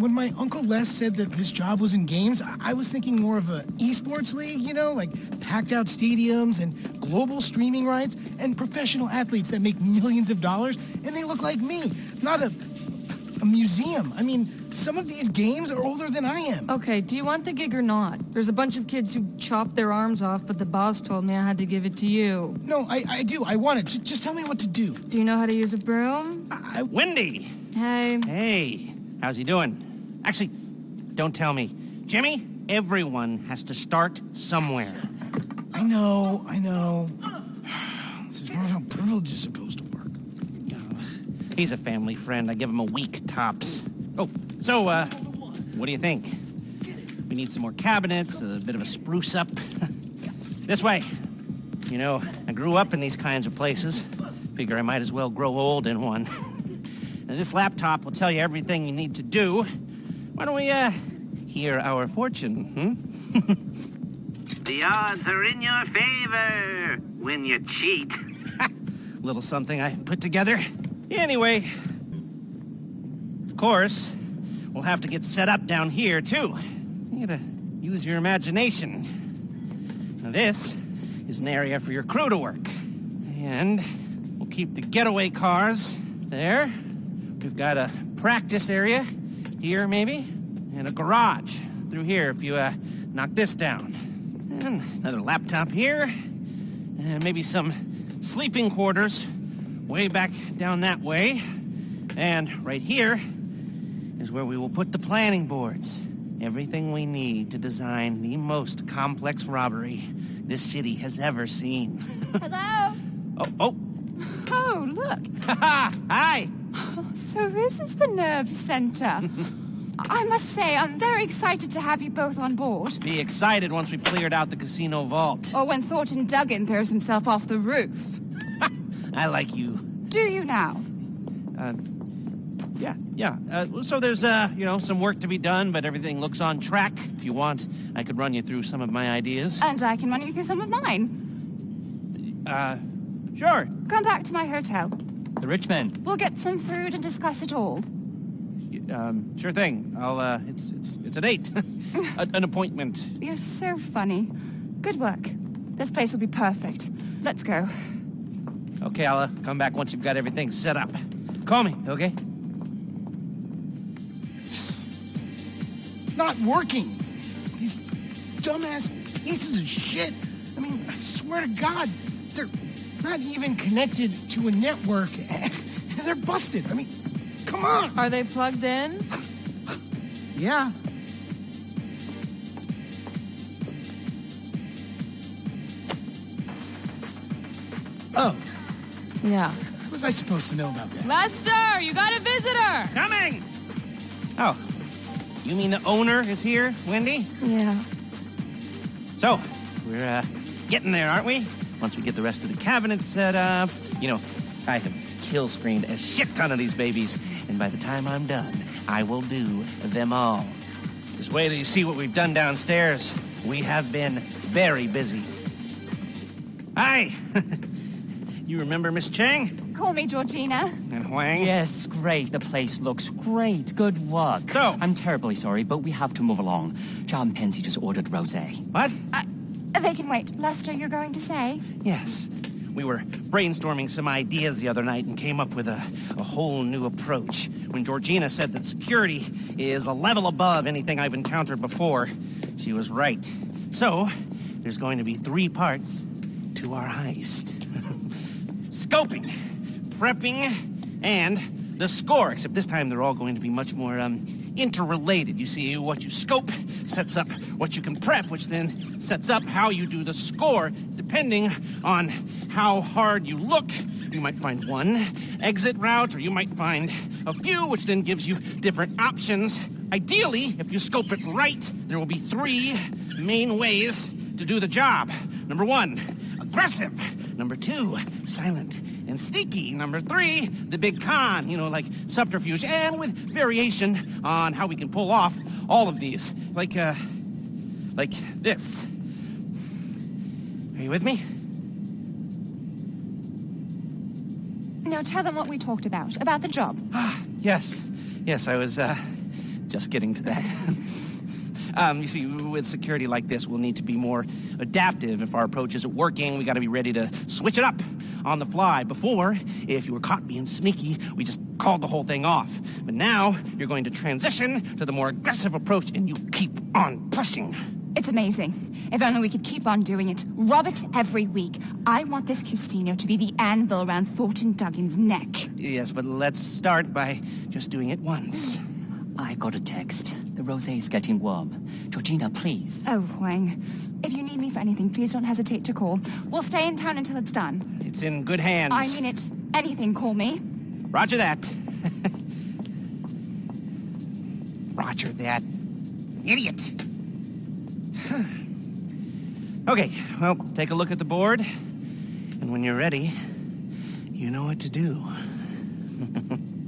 when my Uncle Les said that this job was in games, I, I was thinking more of a esports league, you know, like packed out stadiums and global streaming rights and professional athletes that make millions of dollars and they look like me, not a a museum. I mean, some of these games are older than I am. Okay, do you want the gig or not? There's a bunch of kids who chopped their arms off, but the boss told me I had to give it to you. No, I, I do. I want it. J just tell me what to do. Do you know how to use a broom? I, Wendy! Hey. Hey, how's he doing? Actually, don't tell me. Jimmy, everyone has to start somewhere. I know, I know. This is not how privilege is supposed to work. He's a family friend. I give him a week tops. Oh, so, uh, what do you think? We need some more cabinets, a bit of a spruce up. this way. You know, I grew up in these kinds of places. Figure I might as well grow old in one. and this laptop will tell you everything you need to do. Why don't we, uh, hear our fortune, hmm? The odds are in your favor when you cheat. Little something I put together. Anyway, of course, we'll have to get set up down here, too. You gotta use your imagination. Now, this is an area for your crew to work. And we'll keep the getaway cars there. We've got a practice area here, maybe, and a garage through here if you uh, knock this down. And another laptop here, and maybe some sleeping quarters way back down that way. And right here is where we will put the planning boards. Everything we need to design the most complex robbery this city has ever seen. Hello? oh, oh, Oh, look. hi! So this is the nerve center. I must say, I'm very excited to have you both on board. Be excited once we've cleared out the casino vault. Or when Thornton Duggan throws himself off the roof. I like you. Do you now? Uh, yeah, yeah. Uh, so there's, uh, you know, some work to be done, but everything looks on track. If you want, I could run you through some of my ideas. And I can run you through some of mine. Uh, sure. Come back to my hotel. The rich man. We'll get some food and discuss it all. Um, sure thing. I'll, uh, it's, it's, it's a date. a, an appointment. You're so funny. Good work. This place will be perfect. Let's go. Okay, I'll uh, come back once you've got everything set up. Call me, okay? It's not working. These dumbass pieces of shit. I mean, I swear to God, they're not even connected to a network. they're busted. I mean, come on. Are they plugged in? Yeah. Oh, Yeah. what was I supposed to know about that? Lester, you got a visitor! Coming! Oh, you mean the owner is here, Wendy? Yeah. So, we're, uh, getting there, aren't we? Once we get the rest of the cabinets set up. You know, I have kill screened a shit ton of these babies, and by the time I'm done, I will do them all. Just wait till you see what we've done downstairs. We have been very busy. Hi! you remember Miss Cheng Call me Georgina. and Huang? Yes, great. The place looks great. Good work. So- I'm terribly sorry, but we have to move along. John Pensy just ordered rosé. What? Uh, They can wait. Lester, you're going to say? Yes. We were brainstorming some ideas the other night and came up with a, a whole new approach. When Georgina said that security is a level above anything I've encountered before, she was right. So, there's going to be three parts to our heist. Scoping, prepping, and the score, except this time they're all going to be much more, um, interrelated. You see, what you scope sets up what you can prep, which then sets up how you do the score, depending on how hard you look. You might find one exit route, or you might find a few, which then gives you different options. Ideally, if you scope it right, there will be three main ways to do the job. Number one, aggressive. Number two, silent and sneaky. Number three, the big con, you know, like subterfuge, and with variation on how we can pull off all of these. Like, uh, like this. Are you with me? Now tell them what we talked about, about the job. Ah, Yes, yes, I was, uh, just getting to that. um, you see, with security like this, we'll need to be more adaptive. If our approach isn't working, we got to be ready to switch it up on the fly. Before, if you were caught being sneaky, we just called the whole thing off. But now, you're going to transition to the more aggressive approach, and you keep on pushing. It's amazing. If only we could keep on doing it. Rob it every week. I want this casino to be the anvil around Thornton Duggan's neck. Yes, but let's start by just doing it once. I got a text. The rosé's getting warm. Georgina, please. Oh, Huang. If you need me for anything, please don't hesitate to call. We'll stay in town until it's done. It's in good hands. I mean it. Anything, call me. Roger that. Roger that. Idiot. okay, well, take a look at the board. And when you're ready, you know what to do.